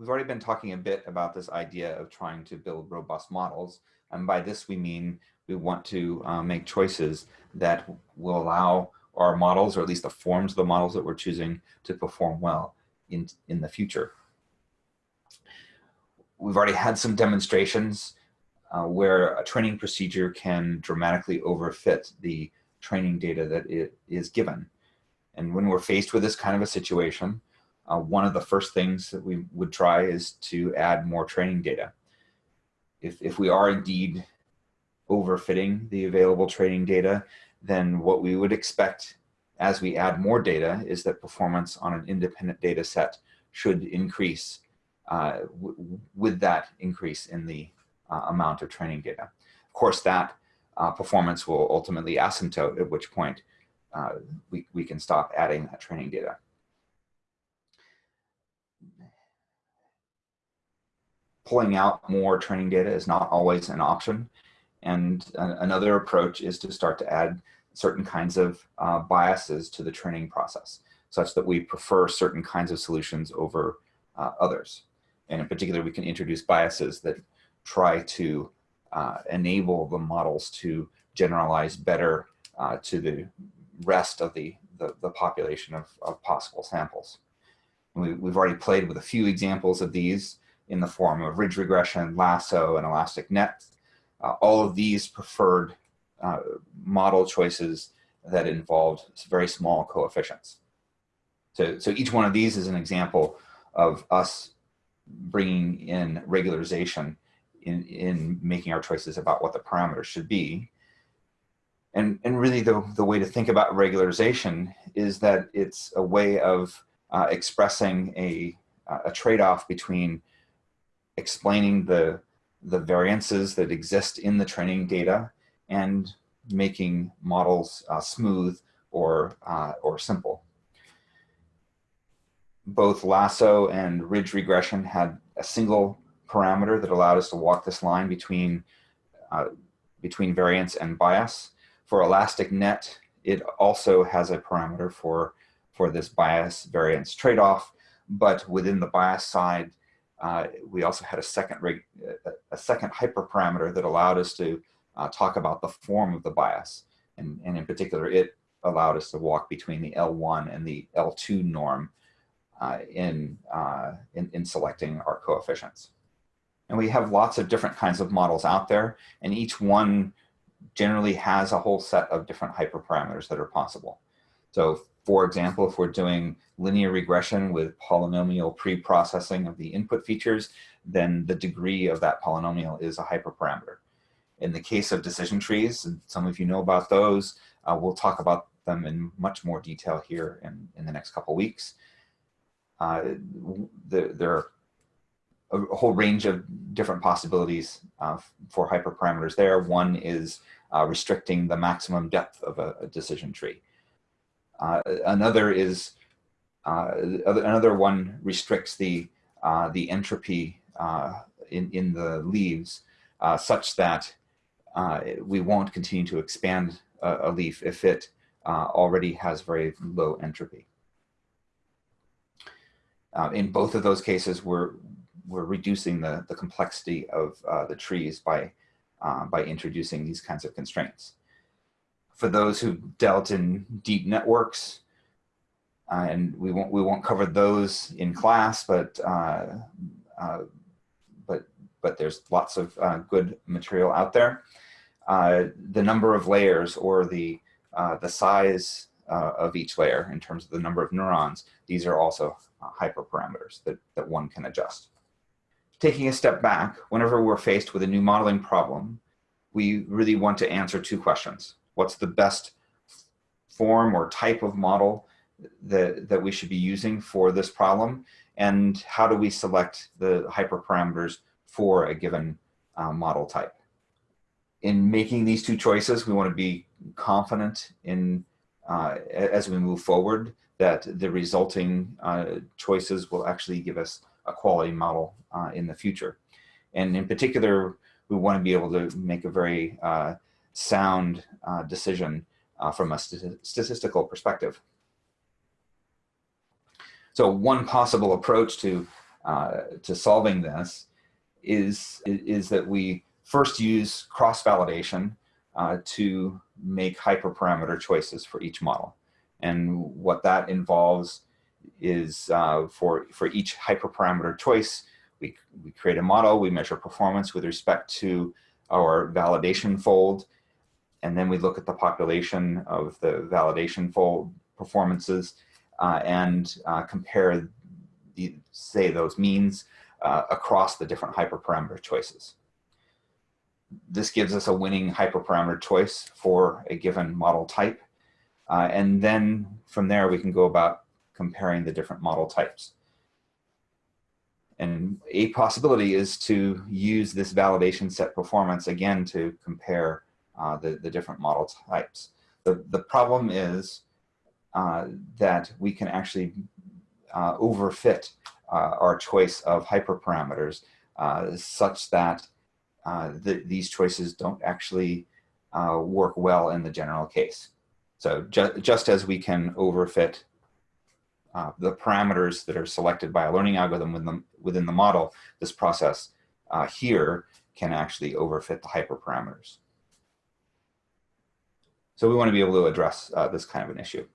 we've already been talking a bit about this idea of trying to build robust models. And by this, we mean we want to uh, make choices that will allow our models, or at least the forms of the models that we're choosing to perform well in, in the future. We've already had some demonstrations uh, where a training procedure can dramatically overfit the training data that it is given. And when we're faced with this kind of a situation, uh, one of the first things that we would try is to add more training data. If, if we are indeed overfitting the available training data, then what we would expect as we add more data is that performance on an independent data set should increase uh, with that increase in the uh, amount of training data. Of course, that uh, performance will ultimately asymptote, at which point uh, we, we can stop adding that training data. Pulling out more training data is not always an option. And another approach is to start to add certain kinds of uh, biases to the training process, such that we prefer certain kinds of solutions over uh, others. And in particular, we can introduce biases that try to uh, enable the models to generalize better uh, to the rest of the, the, the population of, of, possible samples. We, we've already played with a few examples of these in the form of ridge regression, lasso, and elastic net. Uh, all of these preferred uh, model choices that involved very small coefficients. So, so each one of these is an example of us bringing in regularization in, in making our choices about what the parameters should be. And, and really the, the way to think about regularization is that it's a way of uh, expressing a, a trade-off between explaining the, the variances that exist in the training data and making models uh, smooth or, uh, or simple. Both lasso and ridge regression had a single parameter that allowed us to walk this line between, uh, between variance and bias. For elastic net, it also has a parameter for, for this bias variance trade-off, but within the bias side, uh, we also had a second, a second hyperparameter that allowed us to uh, talk about the form of the bias. And, and in particular, it allowed us to walk between the L1 and the L2 norm uh, in, uh, in, in selecting our coefficients. And we have lots of different kinds of models out there, and each one generally has a whole set of different hyperparameters that are possible. So for example, if we're doing linear regression with polynomial pre-processing of the input features, then the degree of that polynomial is a hyperparameter. In the case of decision trees, and some of you know about those, uh, we'll talk about them in much more detail here in, in the next couple weeks. Uh, the, there are a whole range of different possibilities uh, for hyperparameters there. One is uh, restricting the maximum depth of a, a decision tree. Uh, another is, uh, another one restricts the, uh, the entropy uh, in, in the leaves such that we won't continue to expand a, a leaf if it already has very low entropy. in both of those cases, we're, we're reducing the, the complexity of the trees by, by introducing these kinds of constraints. For those who've dealt in deep networks, uh, and we won't, we won't cover those in class, but, uh, uh, but, but there's lots of uh, good material out there. the number of layers or the, the size of each layer in terms of the number of neurons, these are also hyperparameters that, that one can adjust taking a step back, whenever we're faced with a new modeling problem, we really want to answer two questions. What's the best form or type of model that, that we should be using for this problem? And how do we select the hyperparameters for a given uh, model type? In making these two choices, we want to be confident in, uh, as we move forward, that the resulting uh, choices will actually give us a quality model uh, in the future. And in particular, we want to be able to make a very uh, sound uh, decision uh, from a st statistical perspective. So one possible approach to uh, to solving this is, is that we first use cross-validation uh, to make hyperparameter choices for each model. And what that involves is uh, for, for each hyperparameter choice, we, we create a model, we measure performance with respect to our validation fold, and then we look at the population of the validation fold performances uh, and uh, compare, the, say, those means uh, across the different hyperparameter choices. This gives us a winning hyperparameter choice for a given model type. Uh, and then from there, we can go about comparing the different model types. And a possibility is to use this validation set performance again to compare uh, the, the different model types. The, the problem is uh, that we can actually uh, overfit uh, our choice of hyperparameters uh, such that the, these choices don't actually work well in the general case. So ju just as we can overfit uh, the parameters that are selected by a learning algorithm within the, within the model, this process uh, here can actually overfit the hyperparameters. So we want to be able to address uh, this kind of an issue.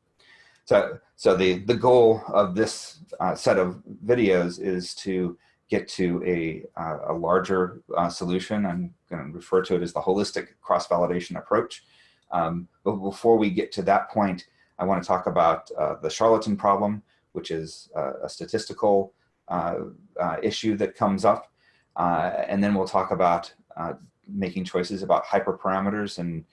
So, so the, the goal of this uh, set of videos is to get to a, uh, a larger uh, solution. I'm going to refer to it as the holistic cross-validation approach. Um, but before we get to that point, I want to talk about uh, the charlatan problem, which is uh, a statistical issue that comes up. and then we'll talk about making choices about hyperparameters and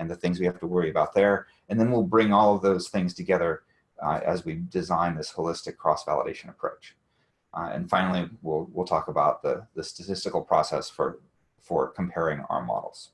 and the things we have to worry about there. And then we'll bring all of those things together uh, as we design this holistic cross-validation approach. Uh, and finally, we'll, we'll talk about the, the statistical process for, for comparing our models.